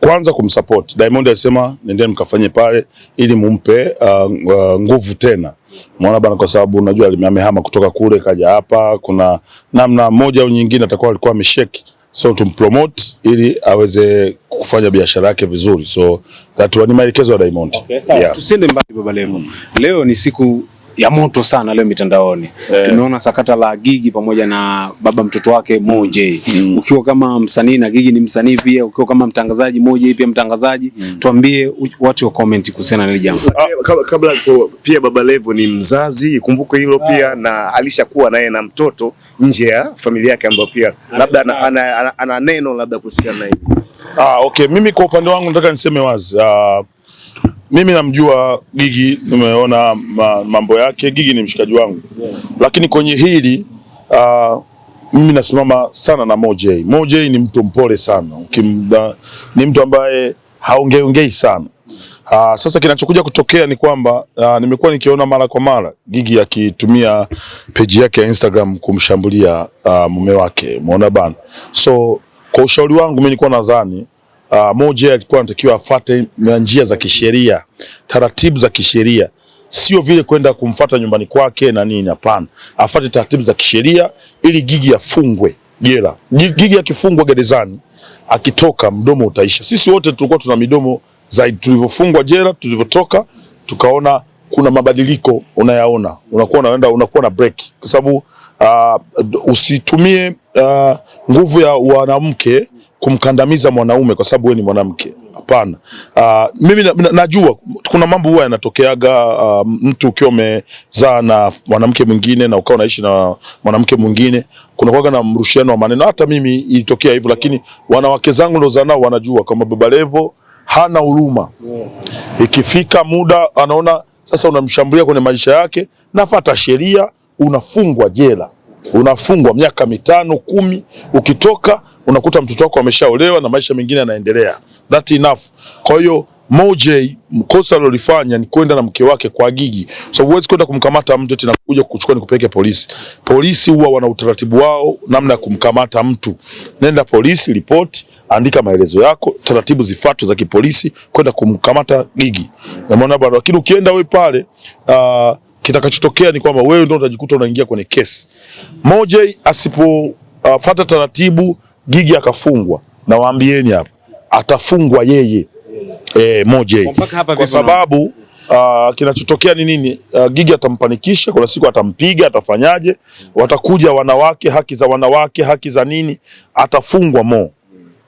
kwanza kumsupport Diamond. Alisema nendeni mkafanye pale ili mumpe uh, uh, nguvu tena, umeona bana, kwa sababu unajua amehama kutoka kule kaja hapa, kuna namna moja au nyingine atakuwa alikuwa amesheki, so tumpromote ili aweze kufanya biashara yake vizuri, so that ni maelekezo ya Diamond. Okay, sawa. Yeah. Tusende mbali Baba Levo. Leo ni siku ya moto sana leo mitandaoni. yeah. Tumeona sakata la Gigi pamoja na baba mtoto wake Mo J. Mm. Ukiwa kama msanii na Gigi ni msanii pia, ukiwa kama mtangazaji Mo J pia mtangazaji, mm. tuambie watu wa comment kuhusiana na hili jambo. Kabla, kabla kwa- pia Baba Levo ni mzazi, ikumbuke hilo pia, na alishakuwa naye na mtoto nje ya familia yake, ambayo pia labda ana, ana, ana, ana neno labda kuhusiana na hili. Ah, okay. Mimi kwa upande wangu nataka niseme wazi. Ah, mimi namjua Gigi, nimeona ma, mambo yake. Gigi ni mshikaji wangu, yeah. lakini kwenye hili uh, mimi nasimama sana na Mo J. Mo J ni mtu mpole sana, Kimda, ni mtu ambaye haongeongei sana. Uh, sasa kinachokuja kutokea ni kwamba uh, nimekuwa nikiona mara kwa mara Gigi akitumia peji yake ya Instagram kumshambulia uh, mume wake, umeona bana. So kwa ushauri wangu mimi nilikuwa nadhani uh, moja alikuwa anatakiwa afate njia za kisheria, taratibu za kisheria, sio vile kwenda kumfata nyumbani kwake na nini. Hapana, afate taratibu za kisheria ili Gigi afungwe jela. Gigi akifungwa gerezani, akitoka mdomo utaisha. Sisi wote tulikuwa tuna midomo zaidi, tulivyofungwa jela, tulivyotoka tukaona kuna mabadiliko unayaona, unakuwa unaenda unakuwa na break, kwa sababu uh, usitumie uh, nguvu ya wanamke kumkandamiza mwanaume kwa sababu wewe ni mwanamke. Hapana. Uh, mimi na, na, najua kuna mambo huwa yanatokeaga. Uh, mtu ukiwa umezaa na mwanamke mwingine na ukawa unaishi na mwanamke mwingine, kuna kwaga na mrushiano wa maneno. Hata mimi ilitokea hivyo, lakini wanawake zangu ndo zanao wanajua kama Baba Levo hana huruma. Ikifika muda anaona sasa unamshambulia kwenye maisha yake, nafata sheria, unafungwa jela, unafungwa miaka mitano kumi. Ukitoka unakuta mtoto wako ameshaolewa na maisha mengine yanaendelea. That enough. Kwa hiyo MoJ mkosa alilofanya ni kwenda na mke wake kwa Gigi, so huwezi kwenda kumkamata mtu tena kuja kukuchukua nikupeleke polisi. Polisi huwa wana utaratibu wao namna ya kumkamata mtu. Nenda polisi, ripoti andika maelezo yako, taratibu zifuatwe za kipolisi kwenda kumkamata Gigi. Na maana bado lakini ukienda wewe pale uh, kitakachotokea ni kwamba wewe ndio utajikuta unaingia kwenye kesi. MoJ asipo uh, fata taratibu, Gigi akafungwa, nawaambieni hapa atafungwa yeye e, moja J kwa sababu uh, kinachotokea ni nini? Uh, Gigi atampanikisha, kuna siku atampiga, atafanyaje? Watakuja wanawake, haki za wanawake, haki za nini, atafungwa Mo.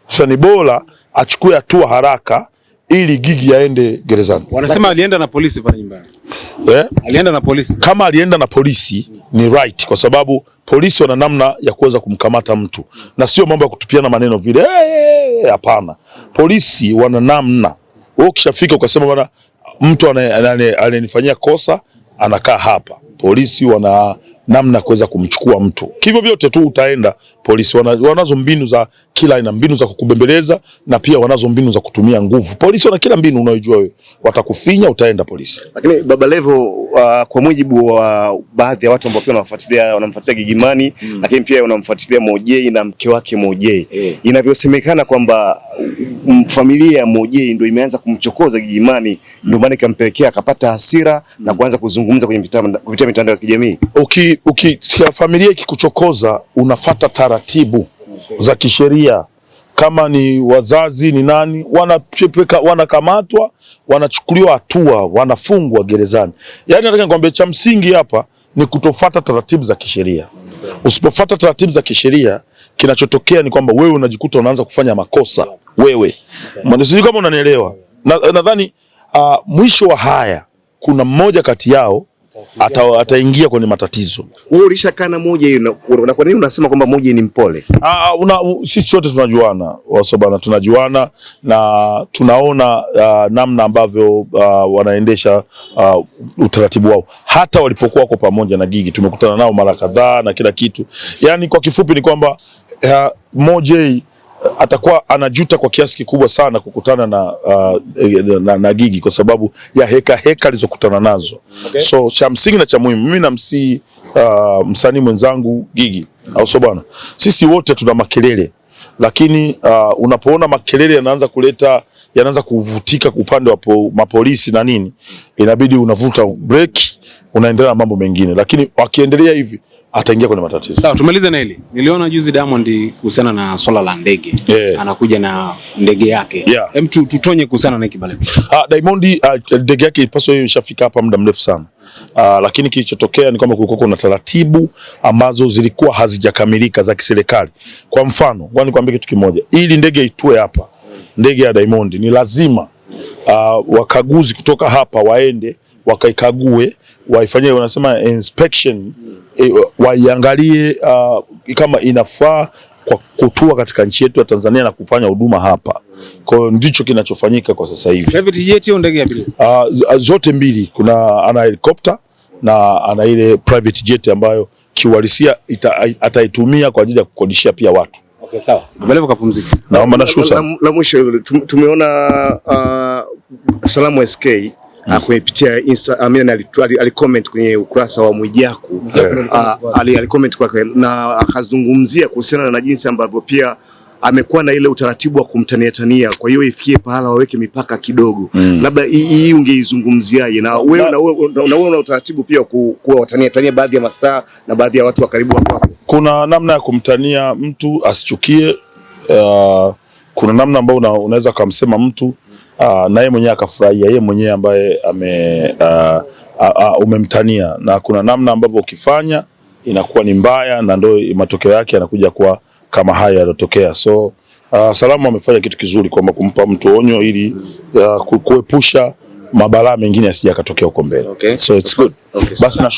Sasa ni bora achukue hatua haraka ili Gigi aende gerezani. Wanasema alienda na polisi pale nyumbani. Eh? Alienda na polisi. Kama alienda na polisi ni right, kwa sababu polisi wana namna ya kuweza kumkamata mtu na sio mambo ya kutupiana maneno vile. Hey, Hapana, polisi wana namna. Wewe ukishafika ukasema bwana, mtu anayenifanyia kosa anakaa hapa, polisi wana namna ya kuweza kumchukua mtu. Kivyo vyote tu utaenda polisi, wana, wanazo mbinu za kila aina, mbinu za kukubembeleza na pia wanazo mbinu za kutumia nguvu. Polisi wana kila mbinu unayojua wewe, watakufinya, utaenda polisi. Lakini Baba Levo uh, kwa mujibu wa baadhi ya watu ambao pia wanamfuatilia wanamfuatilia Gigimani mm. lakini pia wanamfuatilia Mojei na mke wake mojei yeah. Eh. inavyosemekana kwamba familia ya Mojei ndio imeanza kumchokoza Gigimani, ndio maana ikampelekea akapata hasira na kuanza kuzungumza kwenye kupitia mitandao ya kijamii. uki, uki, familia ikikuchokoza unafata taratibu za kisheria. Kama ni wazazi ni nani, wanapeka- wanakamatwa, wanachukuliwa hatua, wanafungwa gerezani. Yaani nataka nikwambie cha msingi hapa ni kutofata taratibu za kisheria. Usipofata taratibu za kisheria, kinachotokea ni kwamba wewe unajikuta unaanza kufanya makosa wewe. Okay. Sijui kama unanielewa. Nadhani Na- uh, mwisho wa haya kuna mmoja kati yao ata, ataingia kwenye matatizo. Wewe ulishakaa na moja hiyo na, kwa nini unasema kwamba moja ni mpole? Ah, una, sisi sote tunajuana wasobana, tunajuana na tunaona uh, namna ambavyo uh, wanaendesha uh, utaratibu wao. Hata walipokuwa wako pamoja na Gigi tumekutana nao mara kadhaa na kila kitu. Yani kwa kifupi ni kwamba uh, Mo J atakuwa anajuta kwa kiasi kikubwa sana kukutana na, uh, na, na na Gigi kwa sababu ya heka heka alizokutana nazo. Okay. So cha msingi na cha muhimu mimi namsi uh, msanii mwenzangu Gigi au sio bwana, sisi wote tuna makelele lakini uh, unapoona makelele yanaanza kuleta yanaanza kuvutika upande wa po, mapolisi na nini, inabidi unavuta break, unaendelea na mambo mengine, lakini wakiendelea hivi ataingia kwenye matatizo. Sawa, tumalize na hili. Niliona juzi Diamond kuhusiana na swala la ndege Yeah. anakuja na ndege yake. Yeah. Hem, tutonye kuhusiana na hiki pale. Ah, Diamond ah, ndege yake ipaswa hiyo ishafika hapa muda mrefu sana. Ah, lakini kilichotokea ni kwamba kulikuwa kuna taratibu ambazo zilikuwa hazijakamilika za kiserikali. Kwa mfano, ngoja nikwambie kitu kimoja. Ili ndege itue hapa, ndege ya Diamond ni lazima uh, wakaguzi kutoka hapa waende wakaikague, waifanyie wanasema inspection, e, waiangalie uh, kama inafaa kwa kutua katika nchi yetu ya Tanzania na kufanya huduma hapa. Kwa hiyo ndicho kinachofanyika kwa sasa hivi. Private jet au ndege ya abiria? Uh, zote mbili kuna ana helikopta na ana ile private jet ambayo kiuhalisia ataitumia kwa ajili ya kukodishia pia watu. Okay, sawa. Mbelevo kapumzike. Naomba nashukuru sana. la, la mwisho tumeona uh, Salamu SK uh, kupitia Insta, Amina mean, ali- ali- alicomment kwenye ukurasa wa Mwijaku yeah. ali, alicomment kwake na akazungumzia kuhusiana na jinsi ambavyo pia amekuwa na ile utaratibu wa kumtania tania, kwa hiyo ifikie pahala waweke mipaka kidogo. Mm. Labda hii ungeizungumziaje? Na wewe na wewe na una utaratibu pia ku- kuwa watania tania baadhi ya mastaa na baadhi ya watu wa karibu wako? Kuna namna ya kumtania mtu asichukie. Uh, kuna namna ambayo una, unaweza kumsema mtu uh, na yeye mwenyewe akafurahia, yeye mwenyewe ambaye ame uh, uh, uh, umemtania, na kuna namna ambavyo ukifanya inakuwa ni mbaya, na ndio matokeo yake yanakuja kuwa kama haya yaliyotokea. So uh, Salamu amefanya kitu kizuri kwamba kumpa mtu onyo ili uh, kuepusha mabalaa mengine yasije yakatokea huko mbele. Okay. So it's good. Okay, Basi na